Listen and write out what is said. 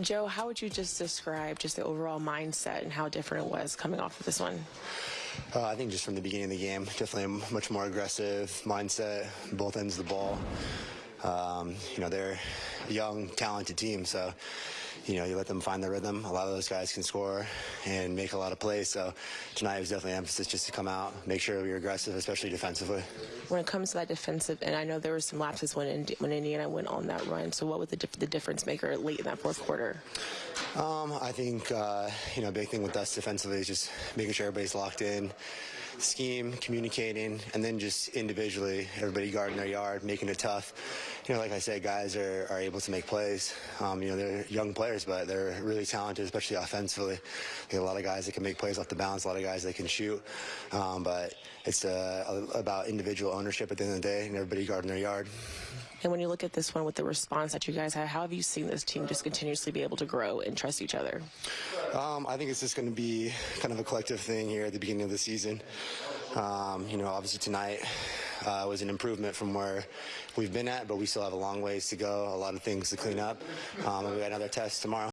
Joe, how would you just describe just the overall mindset and how different it was coming off of this one? Uh, I think just from the beginning of the game, definitely a much more aggressive mindset, both ends of the ball. Um, you know, they're a young, talented team, so you know, you let them find their rhythm. A lot of those guys can score and make a lot of plays. So tonight was definitely emphasis just to come out, make sure we were aggressive, especially defensively. When it comes to that defensive, and I know there were some lapses when Indi- when Indiana went on that run. So what was the, the difference maker late in that fourth quarter? Um, I think uh, you know, a big thing with us defensively is just making sure everybody's locked in, scheme, communicating, and then just individually, everybody guarding their yard, making it tough. You know, like I said, guys are, are able to make plays. Um, you know, they're young players, but they're really talented, especially offensively. A lot of guys that can make plays off the bounce, a lot of guys that can shoot. Um, but it's uh, about individual ownership at the end of the day, and everybody guarding their yard. And when you look at this one with the response that you guys have, how have you seen this team just continuously be able to grow and trust each other? Um, I think it's just going to be kind of a collective thing here at the beginning of the season. Um, you know, obviously tonight uh, was an improvement from where we've been at, but we still have a long ways to go, a lot of things to clean up. Um, and we got another test tomorrow.